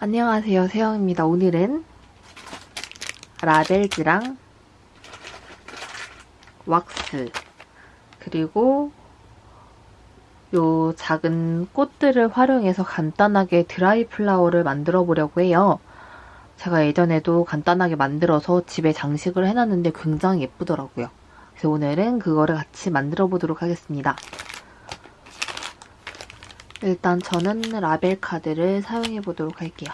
안녕하세요 세영입니다. 오늘은 라벨즈랑 왁스 그리고 요 작은 꽃들을 활용해서 간단하게 드라이 플라워를 만들어 보려고 해요. 제가 예전에도 간단하게 만들어서 집에 장식을 해놨는데 굉장히 예쁘더라고요. 그래서 오늘은 그거를 같이 만들어 보도록 하겠습니다 일단 저는 라벨 카드를 사용해 보도록 할게요.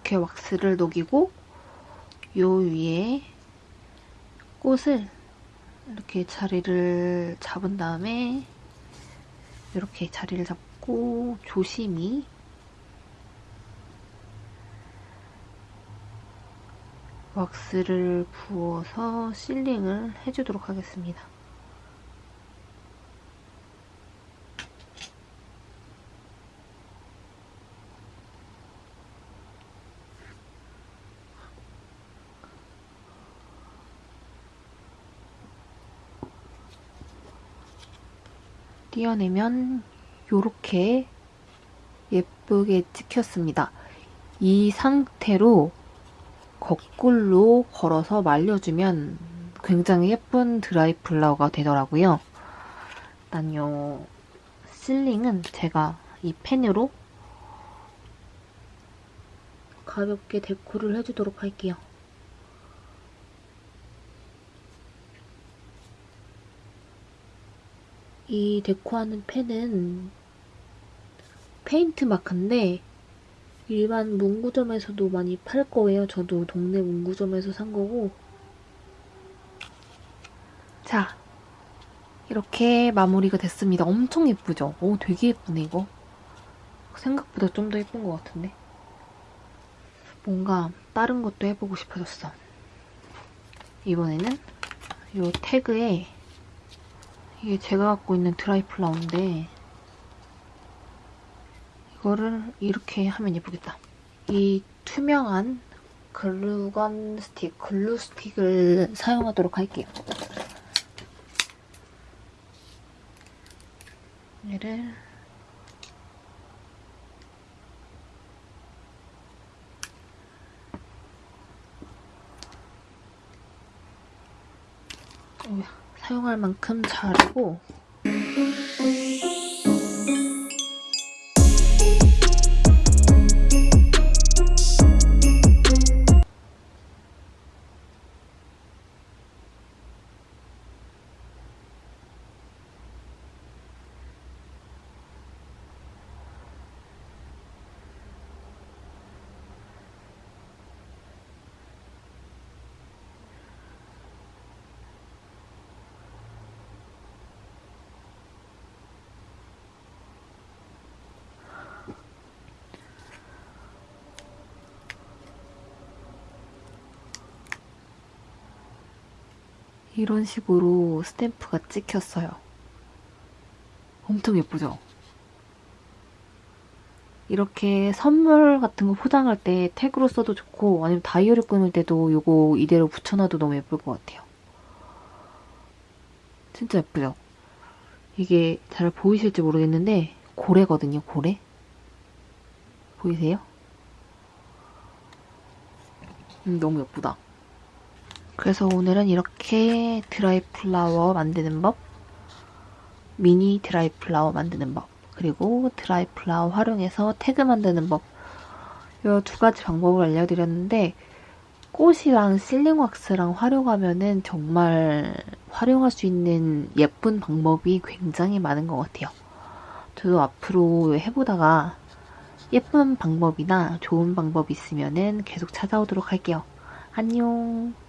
이렇게 왁스를 녹이고 요 위에 꽃을 이렇게 자리를 잡은 다음에 이렇게 자리를 잡고 조심히 왁스를 부어서 실링을 해주도록 하겠습니다. 띄어내면 이렇게 예쁘게 찍혔습니다. 이 상태로 거꾸로 걸어서 말려주면 굉장히 예쁜 드라이 플라워가 되더라고요. 일단 요 실링은 제가 이 펜으로 가볍게 데코를 해주도록 할게요. 이 데코하는 펜은 페인트 마카인데 일반 문구점에서도 많이 팔 거예요. 저도 동네 문구점에서 산 거고 자 이렇게 마무리가 됐습니다. 엄청 예쁘죠? 오 되게 예쁘네 이거 생각보다 좀 더 예쁜 것 같은데 뭔가 다른 것도 해보고 싶어졌어. 이번에는 이 태그에 이게 제가 갖고 있는 드라이 플라워인데 이거를 이렇게 하면 예쁘겠다. 이 투명한 글루건 스틱, 글루 스틱을 사용하도록 할게요. 얘를 오야. 사용할 만큼 자르고 이런 식으로 스탬프가 찍혔어요. 엄청 예쁘죠? 이렇게 선물 같은 거 포장할 때 태그로 써도 좋고 아니면 다이어리 끊을 때도 이거 이대로 붙여놔도 너무 예쁠 것 같아요. 진짜 예쁘죠? 이게 잘 보이실지 모르겠는데 고래거든요, 고래. 보이세요? 음, 너무 예쁘다. 그래서 오늘은 이렇게 드라이 플라워 만드는 법, 미니 드라이 플라워 만드는 법, 그리고 드라이 플라워 활용해서 태그 만드는 법, 이 두 가지 방법을 알려드렸는데 꽃이랑 sealing wax랑 활용하면은 정말 활용할 수 있는 예쁜 방법이 굉장히 많은 것 같아요. 저도 앞으로 해보다가 예쁜 방법이나 좋은 방법 있으면은 계속 찾아오도록 할게요. 안녕.